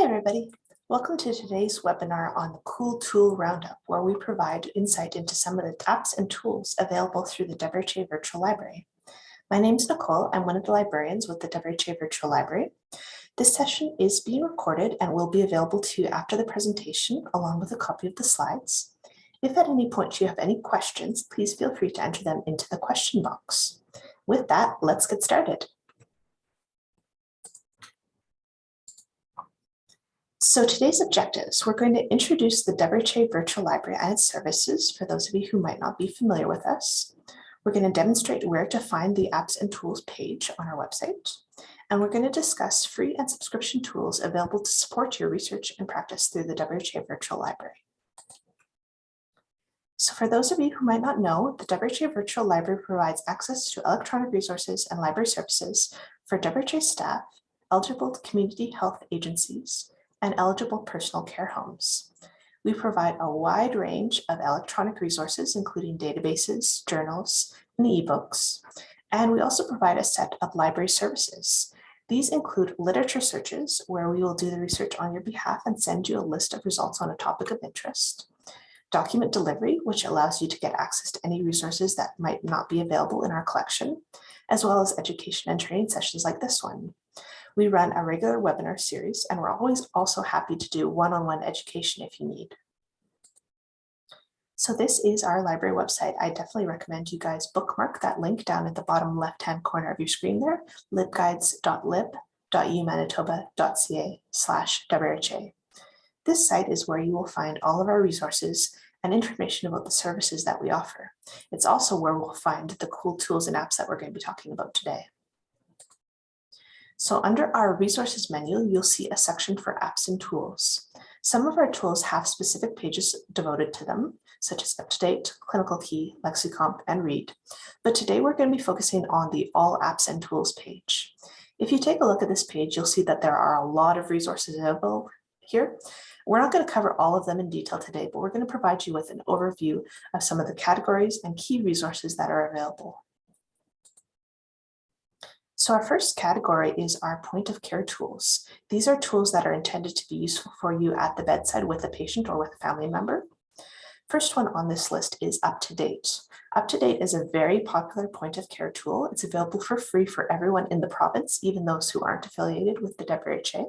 Hi, everybody. Welcome to today's webinar on the Cool Tool Roundup, where we provide insight into some of the apps and tools available through the WRHA Virtual Library. My name is Nicole. I'm one of the librarians with the WRHA Virtual Library. This session is being recorded and will be available to you after the presentation, along with a copy of the slides. If at any point you have any questions, please feel free to enter them into the question box. With that, let's get started. So today's objectives, we're going to introduce the WRHA Virtual Library and its services for those of you who might not be familiar with us. We're going to demonstrate where to find the apps and tools page on our website. And we're going to discuss free and subscription tools available to support your research and practice through the WRHA Virtual Library. So for those of you who might not know, the WRHA Virtual Library provides access to electronic resources and library services for WRHA staff, eligible community health agencies, and eligible personal care homes. We provide a wide range of electronic resources, including databases, journals, and ebooks. And we also provide a set of library services. These include literature searches, where we will do the research on your behalf and send you a list of results on a topic of interest. Document delivery, which allows you to get access to any resources that might not be available in our collection, as well as education and training sessions like this one. We run a regular webinar series and we're always also happy to do one-on-one -on -one education if you need. So this is our library website. I definitely recommend you guys bookmark that link down at the bottom left-hand corner of your screen there, libguides.lib.umanitoba.ca slash WRHA. This site is where you will find all of our resources and information about the services that we offer. It's also where we'll find the cool tools and apps that we're going to be talking about today. So under our resources menu, you'll see a section for apps and tools. Some of our tools have specific pages devoted to them, such as UpToDate, Clinical Key, Lexicomp, and Read. But today we're going to be focusing on the All Apps and Tools page. If you take a look at this page, you'll see that there are a lot of resources available here. We're not going to cover all of them in detail today, but we're going to provide you with an overview of some of the categories and key resources that are available. So our first category is our point of care tools. These are tools that are intended to be useful for you at the bedside with a patient or with a family member. First one on this list is UpToDate. UpToDate is a very popular point of care tool. It's available for free for everyone in the province, even those who aren't affiliated with the WRHA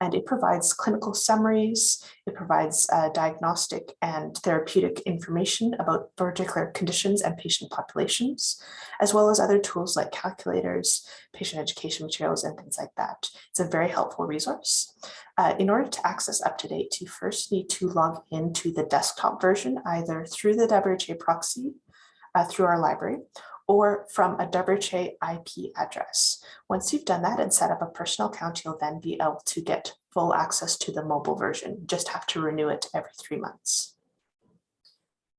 and it provides clinical summaries, it provides uh, diagnostic and therapeutic information about particular conditions and patient populations, as well as other tools like calculators, patient education materials, and things like that. It's a very helpful resource. Uh, in order to access UpToDate, you first need to log into the desktop version, either through the WRHA proxy, uh, through our library, or from a WRHA IP address. Once you've done that and set up a personal account, you'll then be able to get full access to the mobile version. You just have to renew it every three months.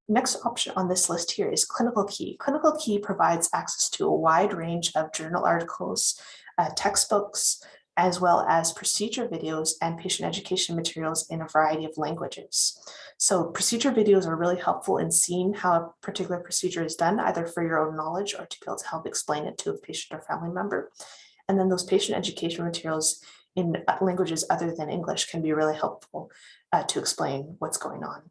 Next option on this list here is Clinical Key. Clinical Key provides access to a wide range of journal articles, uh, textbooks, as well as procedure videos and patient education materials in a variety of languages. So procedure videos are really helpful in seeing how a particular procedure is done, either for your own knowledge or to be able to help explain it to a patient or family member. And then those patient education materials in languages other than English can be really helpful uh, to explain what's going on.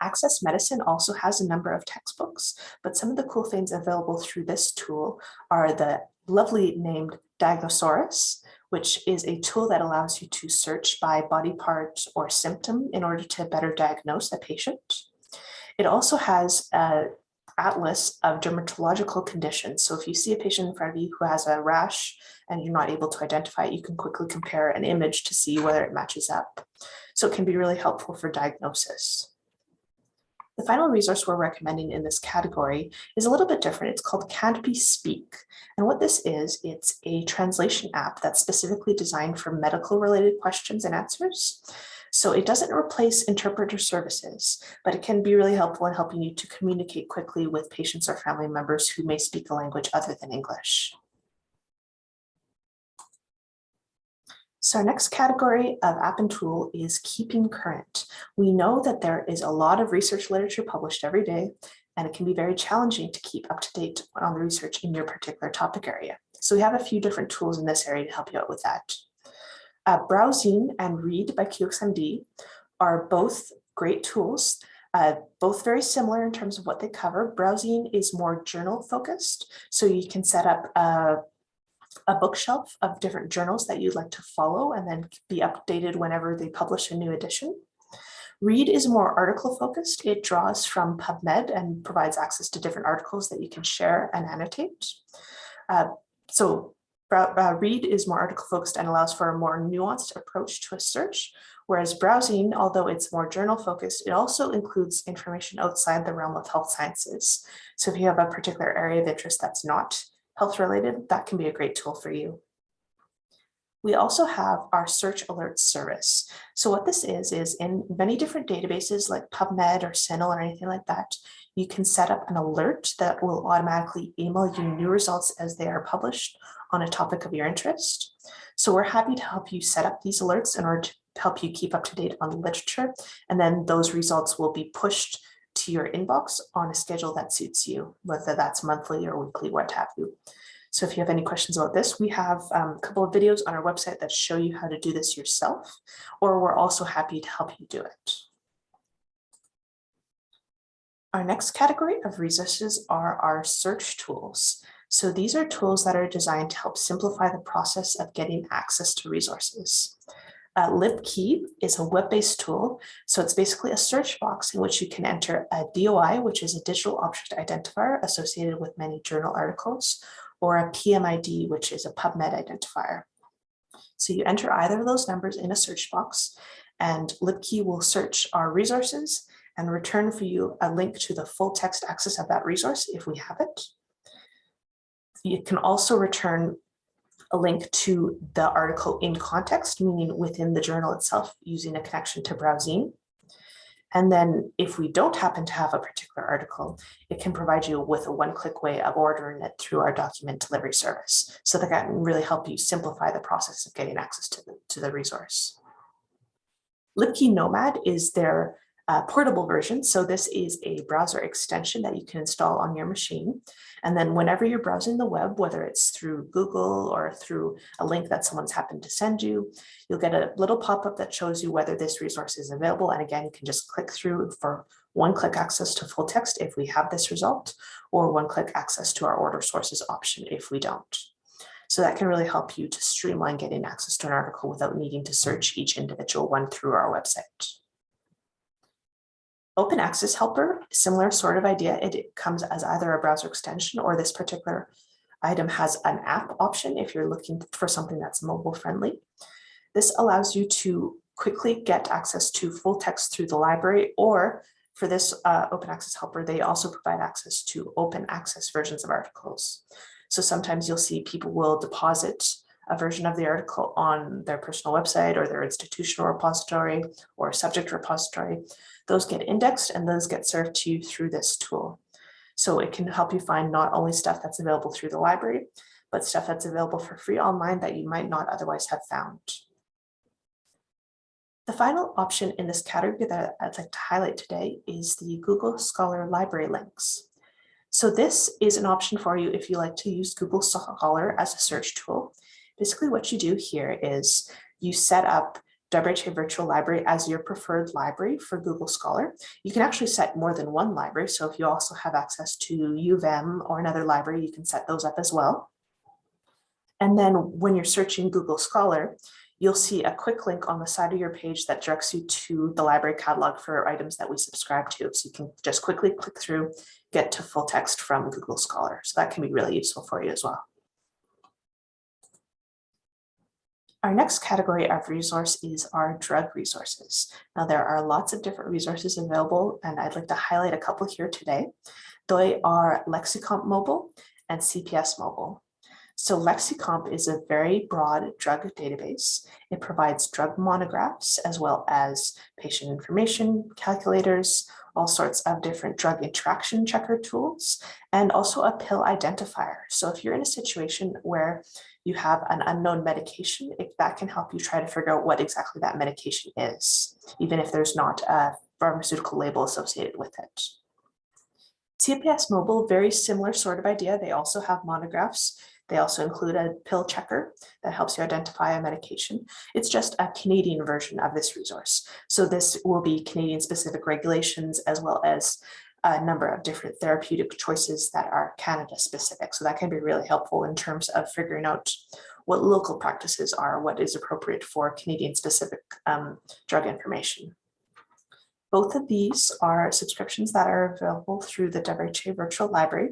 Access Medicine also has a number of textbooks, but some of the cool things available through this tool are the lovely named Diagnosaurus, which is a tool that allows you to search by body part or symptom in order to better diagnose a patient. It also has a atlas of dermatological conditions. So if you see a patient in front of you who has a rash and you're not able to identify it, you can quickly compare an image to see whether it matches up. So it can be really helpful for diagnosis. The final resource we're recommending in this category is a little bit different. It's called Canopy Speak. And what this is, it's a translation app that's specifically designed for medical related questions and answers. So it doesn't replace interpreter services, but it can be really helpful in helping you to communicate quickly with patients or family members who may speak a language other than English. So our next category of app and tool is keeping current. We know that there is a lot of research literature published every day, and it can be very challenging to keep up to date on the research in your particular topic area. So we have a few different tools in this area to help you out with that. Uh, BrowZine and Read by QXMD are both great tools, uh, both very similar in terms of what they cover. BrowZine is more journal focused, so you can set up a, a bookshelf of different journals that you'd like to follow and then be updated whenever they publish a new edition. Read is more article focused. It draws from PubMed and provides access to different articles that you can share and annotate. Uh, so uh, Read is more article focused and allows for a more nuanced approach to a search, whereas BrowZine, although it's more journal focused, it also includes information outside the realm of health sciences. So if you have a particular area of interest that's not health related, that can be a great tool for you. We also have our search alerts service. So what this is, is in many different databases like PubMed or CINAHL or anything like that, you can set up an alert that will automatically email you new results as they are published on a topic of your interest. So we're happy to help you set up these alerts in order to help you keep up to date on the literature. And then those results will be pushed to your inbox on a schedule that suits you, whether that's monthly or weekly, what have you. So if you have any questions about this, we have um, a couple of videos on our website that show you how to do this yourself, or we're also happy to help you do it. Our next category of resources are our search tools. So these are tools that are designed to help simplify the process of getting access to resources. Uh, LibKey is a web-based tool, so it's basically a search box in which you can enter a DOI, which is a digital object identifier associated with many journal articles, or a PMID, which is a PubMed identifier. So you enter either of those numbers in a search box and LibKey will search our resources and return for you a link to the full text access of that resource if we have it. You can also return a link to the article in context, meaning within the journal itself using a connection to BrowZine. And then if we don't happen to have a particular article, it can provide you with a one-click way of ordering it through our document delivery service. So that can really help you simplify the process of getting access to the, to the resource. LibKey Nomad is their uh, portable version. So this is a browser extension that you can install on your machine. And then whenever you're browsing the web, whether it's through Google or through a link that someone's happened to send you, you'll get a little pop-up that shows you whether this resource is available. And again, you can just click through for one-click access to full text if we have this result, or one-click access to our order sources option if we don't. So that can really help you to streamline getting access to an article without needing to search each individual one through our website. Open Access Helper, similar sort of idea. It comes as either a browser extension or this particular item has an app option if you're looking for something that's mobile friendly. This allows you to quickly get access to full text through the library or for this uh, open access helper, they also provide access to open access versions of articles. So sometimes you'll see people will deposit a version of the article on their personal website or their institutional repository or subject repository. Those get indexed and those get served to you through this tool. So it can help you find not only stuff that's available through the library, but stuff that's available for free online that you might not otherwise have found. The final option in this category that I'd like to highlight today is the Google Scholar Library links. So this is an option for you if you like to use Google Scholar as a search tool. Basically what you do here is you set up WRHA Virtual Library as your preferred library for Google Scholar. You can actually set more than one library. So if you also have access to U of M or another library, you can set those up as well. And then when you're searching Google Scholar, you'll see a quick link on the side of your page that directs you to the library catalog for items that we subscribe to. So you can just quickly click through, get to full text from Google Scholar. So that can be really useful for you as well. Our next category of resource is our drug resources. Now there are lots of different resources available and I'd like to highlight a couple here today. They are Lexicomp Mobile and CPS Mobile. So Lexicomp is a very broad drug database. It provides drug monographs as well as patient information, calculators, all sorts of different drug interaction checker tools, and also a pill identifier. So if you're in a situation where you have an unknown medication, if that can help you try to figure out what exactly that medication is, even if there's not a pharmaceutical label associated with it. CPS Mobile, very similar sort of idea. They also have monographs. They also include a pill checker that helps you identify a medication. It's just a Canadian version of this resource. So this will be Canadian specific regulations as well as a number of different therapeutic choices that are Canada specific. So that can be really helpful in terms of figuring out what local practices are, what is appropriate for Canadian specific um, drug information. Both of these are subscriptions that are available through the WHA Virtual Library.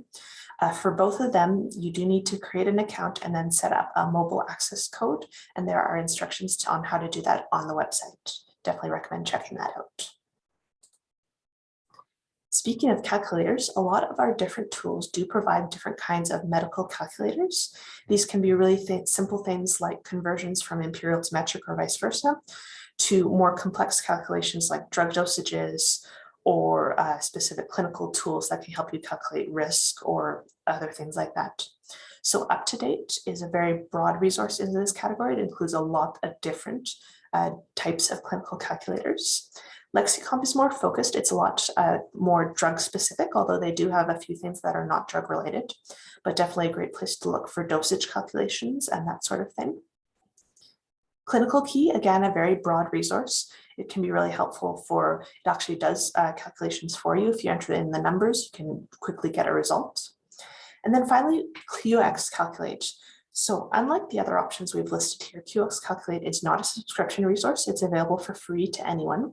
Uh, for both of them, you do need to create an account and then set up a mobile access code. And there are instructions on how to do that on the website. Definitely recommend checking that out. Speaking of calculators, a lot of our different tools do provide different kinds of medical calculators. These can be really th simple things like conversions from imperial to metric or vice versa, to more complex calculations like drug dosages or uh, specific clinical tools that can help you calculate risk or other things like that. So UpToDate is a very broad resource in this category. It includes a lot of different uh, types of clinical calculators. Lexicomp is more focused. It's a lot uh, more drug specific, although they do have a few things that are not drug related, but definitely a great place to look for dosage calculations and that sort of thing. Clinical Key, again, a very broad resource. It can be really helpful for, it actually does uh, calculations for you. If you enter in the numbers, you can quickly get a result. And then finally, QX Calculate. So unlike the other options we've listed here, QX Calculate is not a subscription resource. It's available for free to anyone.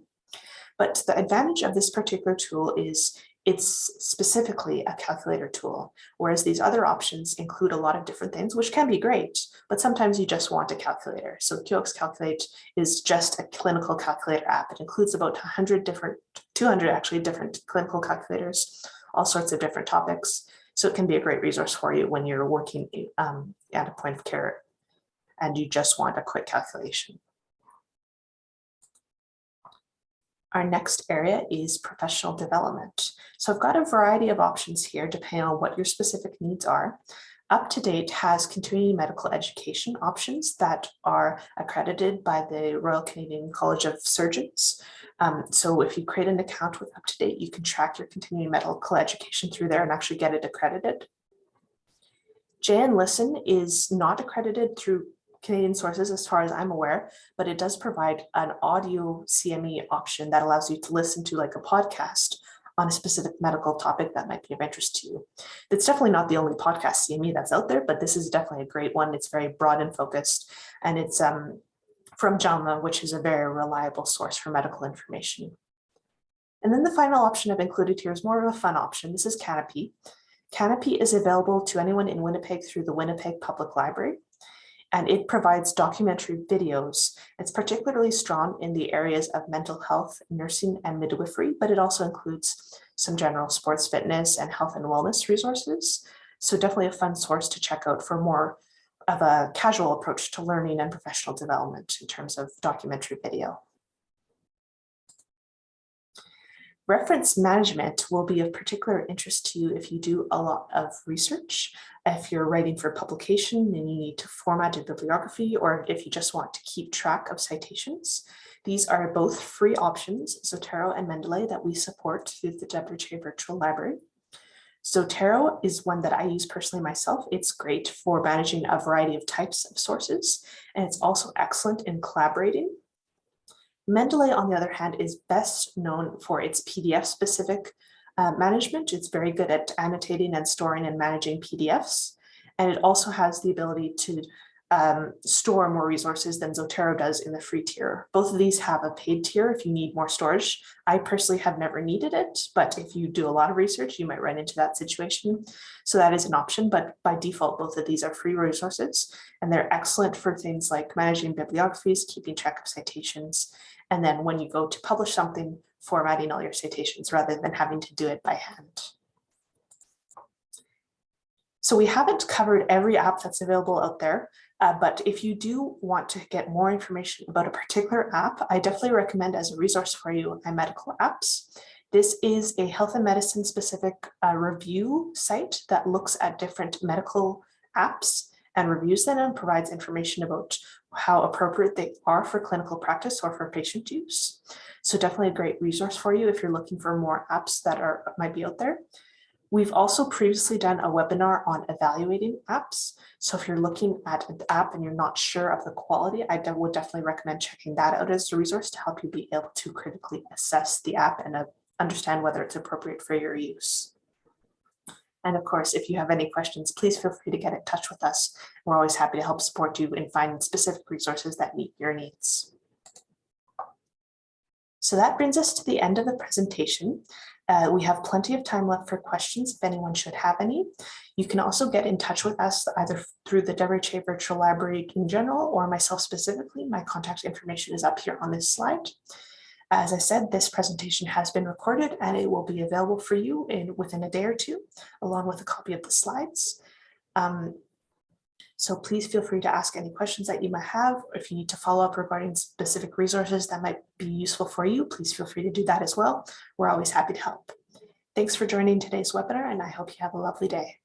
But the advantage of this particular tool is it's specifically a calculator tool, whereas these other options include a lot of different things, which can be great, but sometimes you just want a calculator. So QX Calculate is just a clinical calculator app. It includes about 100 different, 200 actually different clinical calculators, all sorts of different topics. So it can be a great resource for you when you're working um, at a point of care and you just want a quick calculation. Our next area is professional development. So I've got a variety of options here depending on what your specific needs are. UpToDate has continuing medical education options that are accredited by the Royal Canadian College of Surgeons. Um, so if you create an account with UpToDate, you can track your continuing medical education through there and actually get it accredited. JNListen is not accredited through Canadian sources as far as I'm aware, but it does provide an audio CME option that allows you to listen to like a podcast on a specific medical topic that might be of interest to you. It's definitely not the only podcast CME that's out there, but this is definitely a great one. It's very broad and focused, and it's um, from JAMA, which is a very reliable source for medical information. And then the final option I've included here is more of a fun option. This is Kanopy. Kanopy is available to anyone in Winnipeg through the Winnipeg Public Library and it provides documentary videos. It's particularly strong in the areas of mental health, nursing, and midwifery, but it also includes some general sports fitness and health and wellness resources. So definitely a fun source to check out for more of a casual approach to learning and professional development in terms of documentary video. Reference management will be of particular interest to you if you do a lot of research, if you're writing for publication and you need to format a bibliography, or if you just want to keep track of citations. These are both free options, Zotero and Mendeley, that we support through the WHA Virtual Library. Zotero is one that I use personally myself. It's great for managing a variety of types of sources, and it's also excellent in collaborating Mendeley, on the other hand, is best known for its PDF specific uh, management. It's very good at annotating and storing and managing PDFs. And it also has the ability to um, store more resources than Zotero does in the free tier. Both of these have a paid tier if you need more storage. I personally have never needed it, but if you do a lot of research, you might run into that situation. So that is an option, but by default, both of these are free resources and they're excellent for things like managing bibliographies, keeping track of citations, and then when you go to publish something, formatting all your citations rather than having to do it by hand. So we haven't covered every app that's available out there, uh, but if you do want to get more information about a particular app, I definitely recommend as a resource for you iMedical Apps. This is a health and medicine specific uh, review site that looks at different medical apps and reviews them and provides information about how appropriate they are for clinical practice or for patient use. So definitely a great resource for you if you're looking for more apps that are might be out there. We've also previously done a webinar on evaluating apps. So if you're looking at an app and you're not sure of the quality, I would definitely recommend checking that out as a resource to help you be able to critically assess the app and uh, understand whether it's appropriate for your use. And of course, if you have any questions, please feel free to get in touch with us. We're always happy to help support you in finding specific resources that meet your needs. So that brings us to the end of the presentation. Uh, we have plenty of time left for questions if anyone should have any. You can also get in touch with us either through the WRHA Virtual Library in general or myself specifically. My contact information is up here on this slide. As I said, this presentation has been recorded and it will be available for you in within a day or two, along with a copy of the slides. Um, so please feel free to ask any questions that you might have. Or if you need to follow up regarding specific resources that might be useful for you, please feel free to do that as well. We're always happy to help. Thanks for joining today's webinar and I hope you have a lovely day.